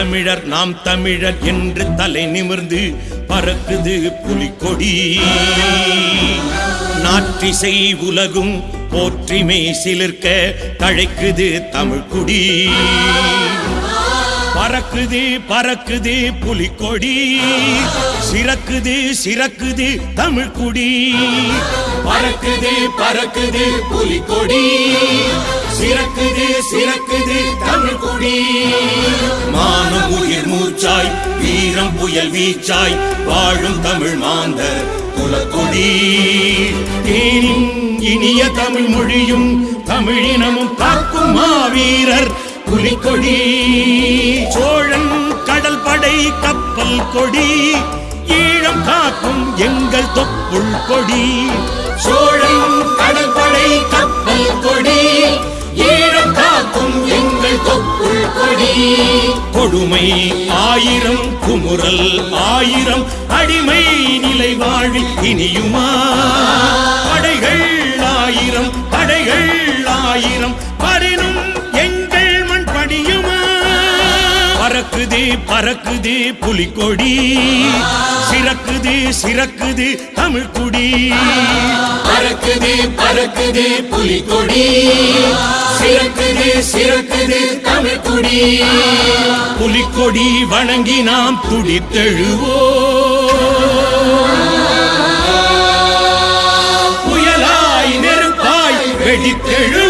தமிழர் நாம் தமிழர் என்று தலை நிமிர்ந்து பறக்குது புலிக்கொடி. நாற்றிசை உலகும் போற்றிமை சிலிர்க்க தழைக்குது தமிழ்குடி. பறக்குது பறக்குது புலிக்கொடி. சிறக்குது சிறக்குது தமிழ்குடி. பறக்குது பறக்குது புலிக்கொடி. சிறக்குது சிறக்குது தமிழ்குடி. வீரம் புயல் வீச்சாய் வாழும் தமிழ் மாந்தர் குலக்கொடி. தேனின் இனிய தமிழ் மொழியும் தமிழினமும் காக்கும் மாவீரர் புலிக்கொடி சோழன் கடல் படை கப்பல் கொடி. ஈழம் காக்கும் எங்கள் தொப்புள் கொடி. கொடுமை ஆயிரம் குமுறல் ஆயிரம் அடிமை நிலை வாழ்வி இனியுமா? படைகள் ஆயிரம் படைகள் ஆயிரம் பரினும் பறக்குது பறக்குது புலிக்கொடி. சிறக்குது சிறக்குது தமிழ்குடி பறக்குது பறக்குது புலிக்கொடி. சிறக்குது சிறக்குது தமிழ்குடி புலிக்கொடி வணங்கி நாம் துடித்தெழுவோம். புயலாய் நெருப்பாய் வெடித்தெழு